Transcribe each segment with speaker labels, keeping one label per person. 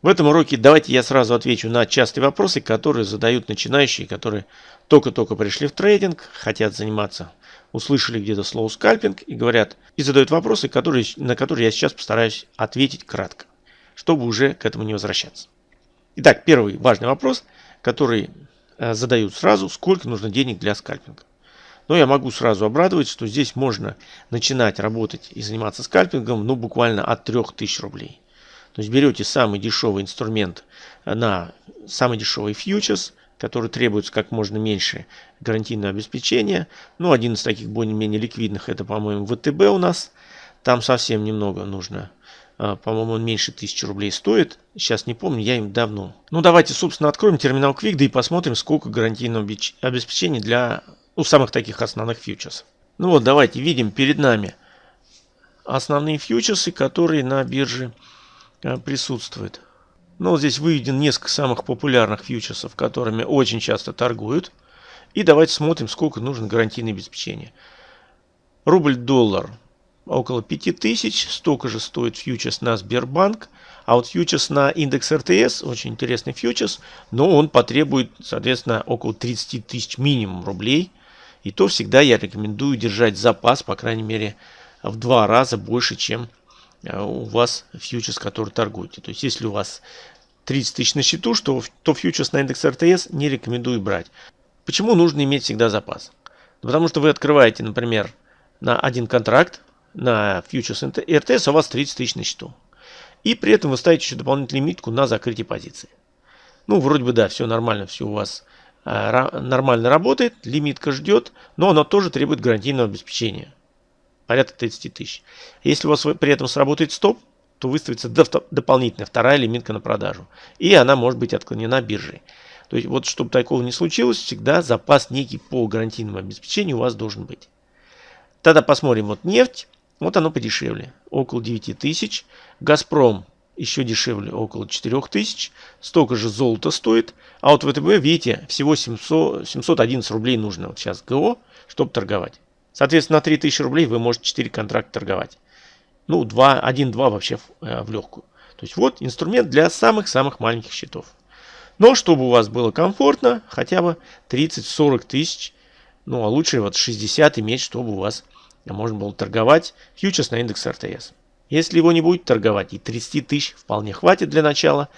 Speaker 1: В этом уроке давайте я сразу отвечу на частые вопросы, которые задают начинающие, которые только-только пришли в трейдинг, хотят заниматься, услышали где-то слово скальпинг и говорят, и задают вопросы, которые, на которые я сейчас постараюсь ответить кратко, чтобы уже к этому не возвращаться. Итак, первый важный вопрос, который э, задают сразу, сколько нужно денег для скальпинга. Но я могу сразу обрадовать, что здесь можно начинать работать и заниматься скальпингом ну, буквально от 3000 рублей. То есть берете самый дешевый инструмент на самый дешевый фьючерс, который требуется как можно меньше гарантийного обеспечения. Ну, один из таких более-менее ликвидных, это, по-моему, ВТБ у нас. Там совсем немного нужно. А, по-моему, он меньше 1000 рублей стоит. Сейчас не помню, я им давно. Ну, давайте, собственно, откроем терминал Quick, да и посмотрим, сколько гарантийного обеспечения для ну, самых таких основных фьючерсов. Ну вот, давайте видим перед нами основные фьючерсы, которые на бирже э, присутствуют. Ну, вот здесь выведен несколько самых популярных фьючерсов, которыми очень часто торгуют. И давайте смотрим, сколько нужно гарантийное обеспечение. Рубль-доллар около 5000, столько же стоит фьючерс на Сбербанк. А вот фьючерс на индекс РТС, очень интересный фьючерс, но он потребует, соответственно, около 30 тысяч минимум рублей. И то всегда я рекомендую держать запас, по крайней мере, в два раза больше, чем у вас фьючерс, который торгуете. То есть, если у вас 30 тысяч на счету, что, то фьючерс на индекс РТС не рекомендую брать. Почему нужно иметь всегда запас? Потому что вы открываете, например, на один контракт на фьючерс РТС, у вас 30 тысяч на счету. И при этом вы ставите еще дополнительную лимитку на закрытие позиции. Ну, вроде бы да, все нормально, все у вас Э, нормально работает, лимитка ждет, но она тоже требует гарантийного обеспечения. Порядка 30 тысяч. Если у вас при этом сработает стоп, то выставится дополнительная вторая лимитка на продажу. И она может быть отклонена биржей. То есть вот чтобы такого не случилось, всегда запас некий по гарантийному обеспечению у вас должен быть. Тогда посмотрим вот нефть. Вот оно подешевле. Около 9 тысяч. Газпром еще дешевле, около 4000. Столько же золото стоит. А вот ВТБ, видите, всего 700, 711 рублей нужно вот сейчас ГО, чтобы торговать. Соответственно, на 3000 рублей вы можете 4 контракта торговать. Ну, 2, 1-2 вообще в, э, в легкую. То есть вот инструмент для самых-самых маленьких счетов. Но чтобы у вас было комфортно, хотя бы 30-40 тысяч, ну а лучше вот 60 иметь, чтобы у вас можно было торговать фьючерс на индекс РТС. Если его не будет торговать, и 30 тысяч вполне хватит для начала.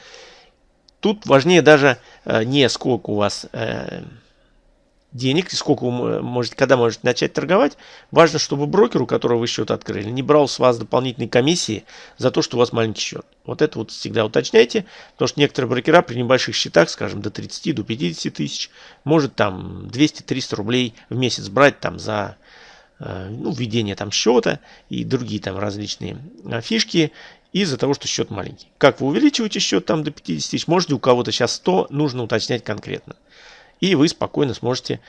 Speaker 1: Тут важнее даже э, не сколько у вас э, денег, сколько вы можете, когда можете начать торговать. Важно, чтобы брокер, у которого вы счет открыли, не брал с вас дополнительные комиссии за то, что у вас маленький счет. Вот это вот всегда уточняйте, потому что некоторые брокера при небольших счетах, скажем, до 30, до 50 тысяч, может там 200-300 рублей в месяц брать там за Э, ну, введение там счета и другие там различные э, фишки из-за того, что счет маленький. Как вы увеличиваете счет там до 50 тысяч, можете у кого-то сейчас 100, нужно уточнять конкретно. И вы спокойно сможете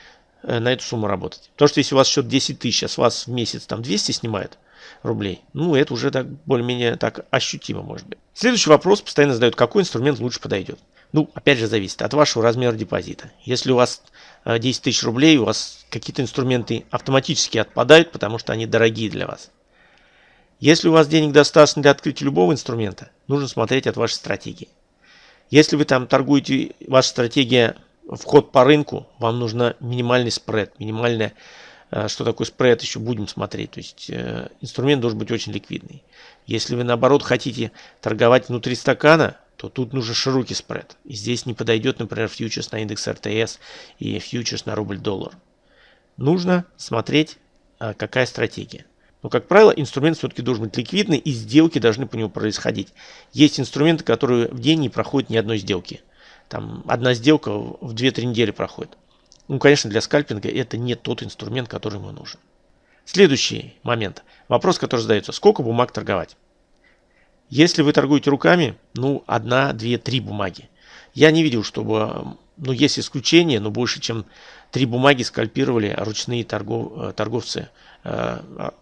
Speaker 1: э, на эту сумму работать. Потому что если у вас счет 10 тысяч, а с вас в месяц там 200 снимают рублей, ну это уже так более-менее так ощутимо может быть. Следующий вопрос постоянно задают, какой инструмент лучше подойдет. Ну, опять же, зависит от вашего размера депозита. Если у вас 10 э, тысяч рублей, у вас какие-то инструменты автоматически отпадают, потому что они дорогие для вас. Если у вас денег достаточно для открытия любого инструмента, нужно смотреть от вашей стратегии. Если вы там торгуете, ваша стратегия вход по рынку, вам нужно минимальный спред, минимальная, э, что такое спред, еще будем смотреть. То есть э, инструмент должен быть очень ликвидный. Если вы наоборот хотите торговать внутри стакана, то тут нужен широкий спред. И здесь не подойдет, например, фьючерс на индекс РТС и фьючерс на рубль-доллар. Нужно смотреть, а, какая стратегия. Но, как правило, инструмент все-таки должен быть ликвидный, и сделки должны по нему происходить. Есть инструменты, которые в день не проходят ни одной сделки. Там одна сделка в 2-3 недели проходит. Ну, конечно, для скальпинга это не тот инструмент, который ему нужен. Следующий момент. Вопрос, который задается. Сколько бумаг торговать? Если вы торгуете руками, ну, одна, две, три бумаги. Я не видел, чтобы, ну, есть исключения, но больше, чем три бумаги скальпировали ручные торгов, э, торговцы, э, а,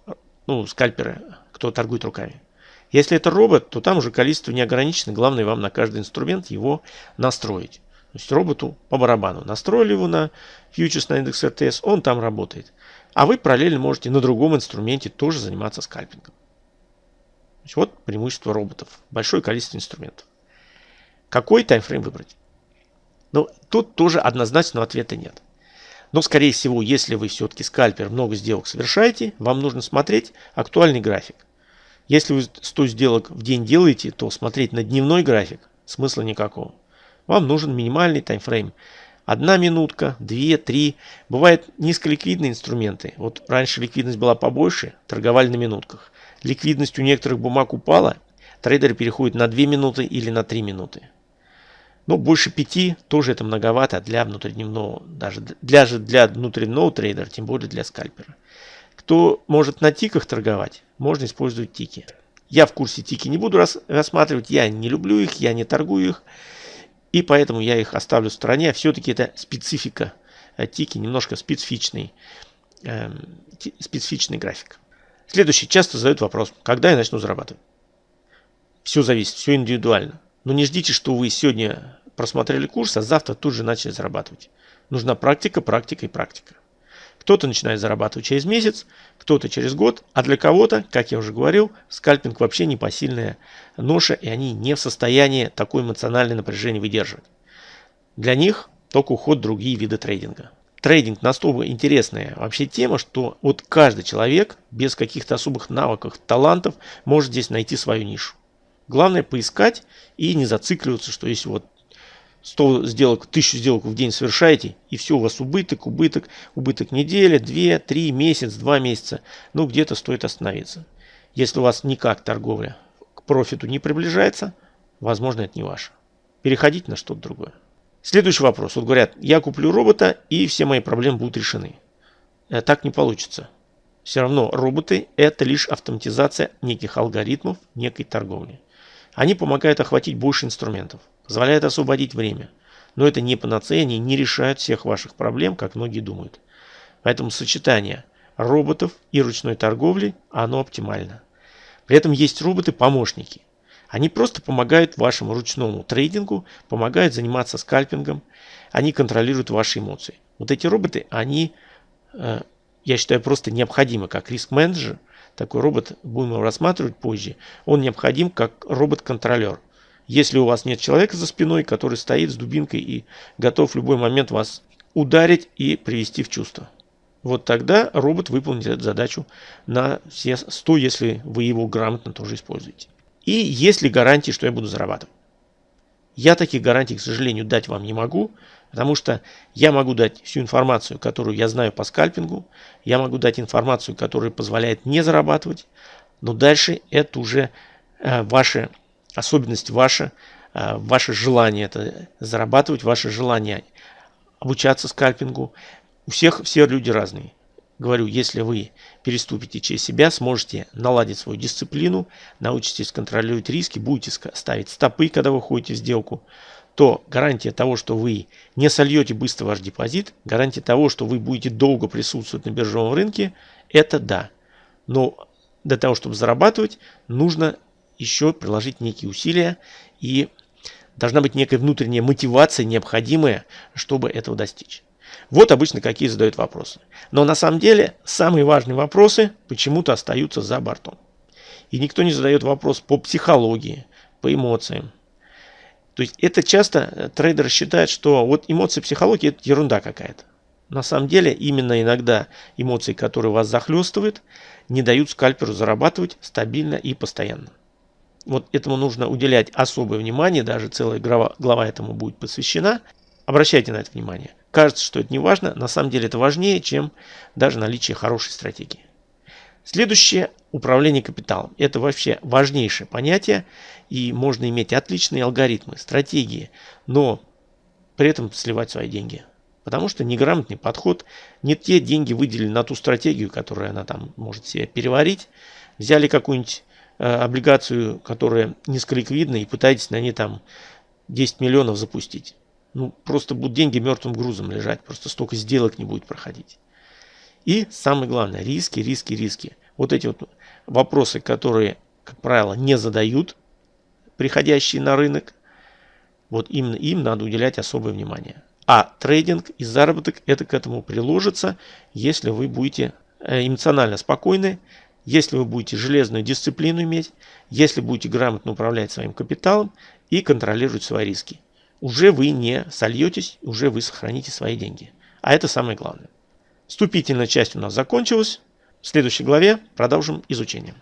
Speaker 1: ну, скальперы, кто торгует руками. Если это робот, то там уже количество не ограничено. Главное вам на каждый инструмент его настроить. То есть роботу по барабану. Настроили его на фьючерс на индекс РТС, он там работает. А вы параллельно можете на другом инструменте тоже заниматься скальпингом. Вот преимущество роботов. Большое количество инструментов. Какой таймфрейм выбрать? Ну, тут тоже однозначного ответа нет. Но, скорее всего, если вы все-таки скальпер, много сделок совершаете, вам нужно смотреть актуальный график. Если вы 100 сделок в день делаете, то смотреть на дневной график смысла никакого. Вам нужен минимальный таймфрейм. Одна минутка, две, три. Бывают низколиквидные инструменты. Вот раньше ликвидность была побольше, торговали на минутках. Ликвидность у некоторых бумаг упала, трейдеры переходят на 2 минуты или на 3 минуты. Но больше 5 тоже это многовато для внутридневного, даже для, для внутридневного трейдера, тем более для скальпера. Кто может на тиках торговать, можно использовать тики. Я в курсе тики не буду рас, рассматривать, я не люблю их, я не торгую их. И поэтому я их оставлю в стороне. Все-таки это специфика э, тики, немножко специфичный, э, специфичный график. Следующий. Часто задают вопрос, когда я начну зарабатывать. Все зависит, все индивидуально. Но не ждите, что вы сегодня просмотрели курс, а завтра тут же начали зарабатывать. Нужна практика, практика и практика. Кто-то начинает зарабатывать через месяц, кто-то через год, а для кого-то, как я уже говорил, скальпинг вообще непосильная ноша, и они не в состоянии такое эмоциональное напряжение выдерживать. Для них только уход в другие виды трейдинга. Трейдинг настолько интересная вообще тема, что вот каждый человек без каких-то особых навыков, талантов может здесь найти свою нишу. Главное поискать и не зацикливаться, что если вот 100 сделок, 1000 сделок в день совершаете, и все, у вас убыток, убыток, убыток неделя, 2, 3, месяц, 2 месяца. Ну, где-то стоит остановиться. Если у вас никак торговля к профиту не приближается, возможно, это не ваше. Переходите на что-то другое. Следующий вопрос. Вот говорят, я куплю робота, и все мои проблемы будут решены. Э, так не получится. Все равно роботы – это лишь автоматизация неких алгоритмов, некой торговли. Они помогают охватить больше инструментов позволяет освободить время. Но это не панацея, они не решают всех ваших проблем, как многие думают. Поэтому сочетание роботов и ручной торговли, оно оптимально. При этом есть роботы-помощники. Они просто помогают вашему ручному трейдингу, помогают заниматься скальпингом, они контролируют ваши эмоции. Вот эти роботы, они, э, я считаю, просто необходимы как риск-менеджер. Такой робот, будем его рассматривать позже, он необходим как робот-контролер. Если у вас нет человека за спиной, который стоит с дубинкой и готов в любой момент вас ударить и привести в чувство. Вот тогда робот выполнит эту задачу на все 100, если вы его грамотно тоже используете. И есть ли гарантии, что я буду зарабатывать? Я таких гарантий, к сожалению, дать вам не могу, потому что я могу дать всю информацию, которую я знаю по скальпингу, я могу дать информацию, которая позволяет не зарабатывать, но дальше это уже э, ваши особенность ваша, э, ваше желание это зарабатывать, ваше желание обучаться скальпингу. У всех все люди разные. Говорю, если вы переступите через себя, сможете наладить свою дисциплину, научитесь контролировать риски, будете ставить стопы, когда вы ходите в сделку, то гарантия того, что вы не сольете быстро ваш депозит, гарантия того, что вы будете долго присутствовать на биржевом рынке, это да. Но для того, чтобы зарабатывать, нужно еще приложить некие усилия и должна быть некая внутренняя мотивация, необходимая, чтобы этого достичь. Вот обычно какие задают вопросы. Но на самом деле самые важные вопросы почему-то остаются за бортом. И никто не задает вопрос по психологии, по эмоциям. То есть это часто э, трейдеры считают, что вот эмоции, психология это ерунда какая-то. На самом деле именно иногда эмоции, которые вас захлестывают, не дают скальперу зарабатывать стабильно и постоянно. Вот этому нужно уделять особое внимание, даже целая глава, глава этому будет посвящена. Обращайте на это внимание. Кажется, что это не важно, на самом деле это важнее, чем даже наличие хорошей стратегии. Следующее – управление капиталом. Это вообще важнейшее понятие, и можно иметь отличные алгоритмы, стратегии, но при этом сливать свои деньги. Потому что неграмотный подход, не те деньги выделили на ту стратегию, которую она там может себе переварить, взяли какую-нибудь Э, облигацию, которая низколиквидна, и пытаетесь на ней там 10 миллионов запустить. Ну, просто будут деньги мертвым грузом лежать, просто столько сделок не будет проходить. И самое главное, риски, риски, риски. Вот эти вот вопросы, которые, как правило, не задают приходящие на рынок, вот именно им надо уделять особое внимание. А трейдинг и заработок это к этому приложится, если вы будете э, эмоционально спокойны, если вы будете железную дисциплину иметь, если будете грамотно управлять своим капиталом и контролировать свои риски. Уже вы не сольетесь, уже вы сохраните свои деньги. А это самое главное. Вступительная часть у нас закончилась. В следующей главе продолжим изучение.